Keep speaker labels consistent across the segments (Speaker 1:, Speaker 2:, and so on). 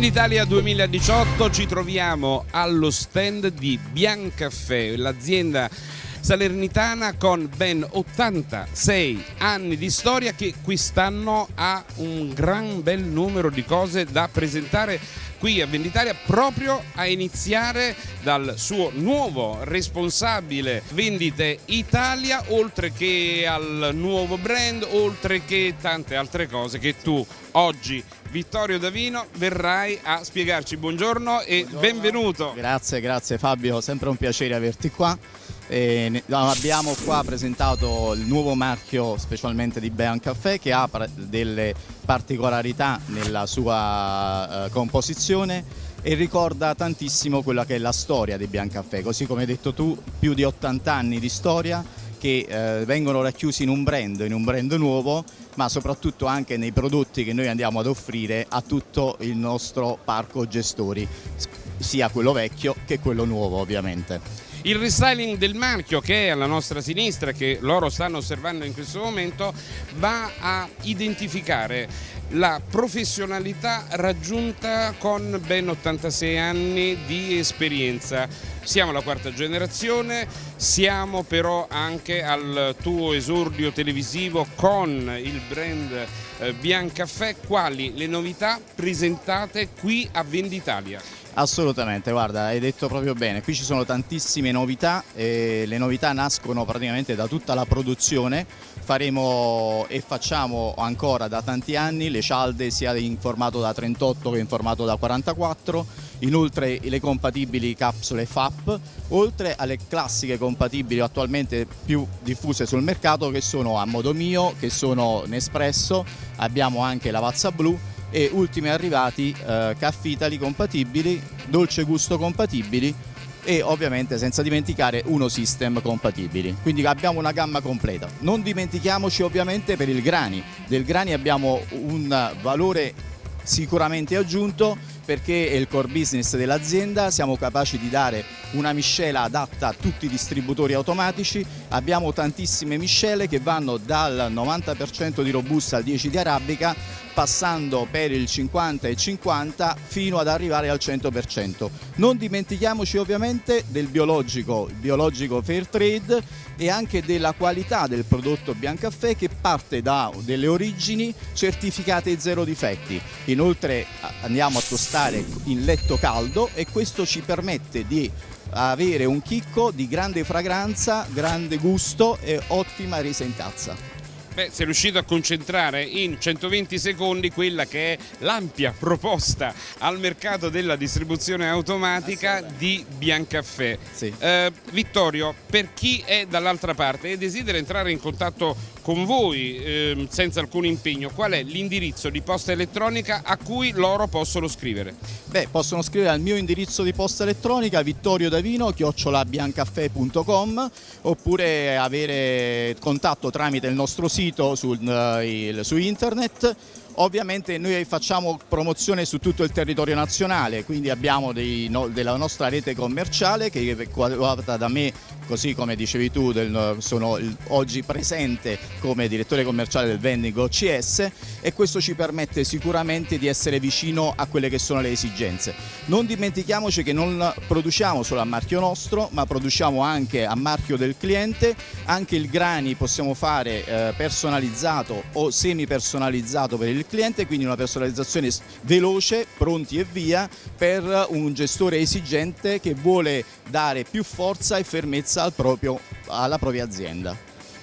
Speaker 1: Venditalia 2018 ci troviamo allo stand di Biancaffè, l'azienda salernitana con ben 86 anni di storia che quest'anno ha un gran bel numero di cose da presentare qui a Venditalia proprio a iniziare dal suo nuovo responsabile vendite Italia oltre che al nuovo brand oltre che tante altre cose che tu oggi Vittorio Davino verrai a spiegarci. Buongiorno e buongiorno. benvenuto.
Speaker 2: Grazie grazie Fabio sempre un piacere averti qua e abbiamo qua presentato il nuovo marchio specialmente di Bean Caffè che ha delle particolarità nella sua eh, composizione e ricorda tantissimo quella che è la storia di Biancaffè, così come hai detto tu, più di 80 anni di storia che eh, vengono racchiusi in un brand, in un brand nuovo, ma soprattutto anche nei prodotti che noi andiamo ad offrire a tutto il nostro parco gestori, sia quello vecchio che quello nuovo ovviamente.
Speaker 1: Il restyling del marchio che è alla nostra sinistra, che loro stanno osservando in questo momento, va a identificare la professionalità raggiunta con ben 86 anni di esperienza. Siamo la quarta generazione, siamo però anche al tuo esordio televisivo con il brand eh, Biancaffè, quali le novità presentate qui a Venditalia?
Speaker 2: Assolutamente, guarda, hai detto proprio bene, qui ci sono tantissime novità, e le novità nascono praticamente da tutta la produzione, faremo e facciamo ancora da tanti anni le cialde sia in formato da 38 che in formato da 44, inoltre le compatibili capsule FAP, oltre alle classiche compatibili attualmente più diffuse sul mercato che sono a modo mio, che sono Nespresso, abbiamo anche la Vazza Blu e ultimi arrivati eh, caffitali compatibili, dolce gusto compatibili e ovviamente senza dimenticare uno system compatibili. Quindi abbiamo una gamma completa. Non dimentichiamoci ovviamente per il grani. Del grani abbiamo un valore sicuramente aggiunto perché è il core business dell'azienda, siamo capaci di dare una miscela adatta a tutti i distributori automatici, abbiamo tantissime miscele che vanno dal 90% di robusta al 10% di arabica passando per il 50 e 50 fino ad arrivare al 100%. Non dimentichiamoci ovviamente del biologico, il biologico fair trade e anche della qualità del prodotto Biancaffè che parte da delle origini certificate zero difetti. Inoltre andiamo a tostare in letto caldo e questo ci permette di avere un chicco di grande fragranza, grande gusto e ottima resa in tazza.
Speaker 1: Beh, sei riuscito a concentrare in 120 secondi quella che è l'ampia proposta al mercato della distribuzione automatica di Biancaffè. Sì. Eh, Vittorio, per chi è dall'altra parte e desidera entrare in contatto con voi eh, senza alcun impegno, qual è l'indirizzo di posta elettronica a cui loro possono scrivere?
Speaker 2: Beh, possono scrivere al mio indirizzo di posta elettronica vittoriodavino-biancaffè.com oppure avere contatto tramite il nostro sito sul, uh, il, su internet Ovviamente noi facciamo promozione su tutto il territorio nazionale, quindi abbiamo dei, no, della nostra rete commerciale che è quadrata da me, così come dicevi tu, del, sono oggi presente come direttore commerciale del vending OCS e questo ci permette sicuramente di essere vicino a quelle che sono le esigenze. Non dimentichiamoci che non produciamo solo a marchio nostro, ma produciamo anche a marchio del cliente, anche il grani possiamo fare eh, personalizzato o semi personalizzato per il cliente, quindi una personalizzazione veloce, pronti e via per un gestore esigente che vuole dare più forza e fermezza al proprio, alla propria azienda.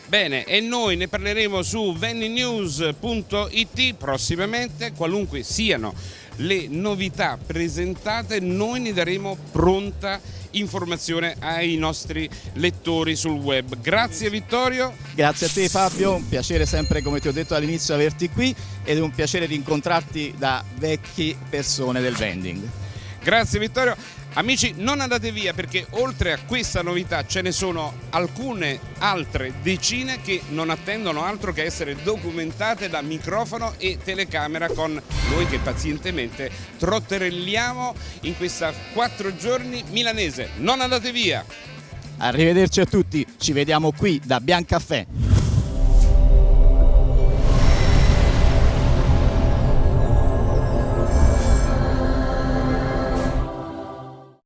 Speaker 1: Bene, e noi ne parleremo su venninews.it prossimamente, qualunque siano le novità presentate, noi ne daremo pronta informazione ai nostri lettori sul web. Grazie Vittorio.
Speaker 2: Grazie a te Fabio, un piacere sempre come ti ho detto all'inizio averti qui ed è un piacere di incontrarti da vecchie persone del vending.
Speaker 1: Grazie Vittorio. Amici non andate via perché oltre a questa novità ce ne sono alcune altre decine che non attendono altro che essere documentate da microfono e telecamera con noi che pazientemente trotterelliamo in questa quattro giorni milanese. Non andate via!
Speaker 2: Arrivederci a tutti, ci vediamo qui da Biancaffè.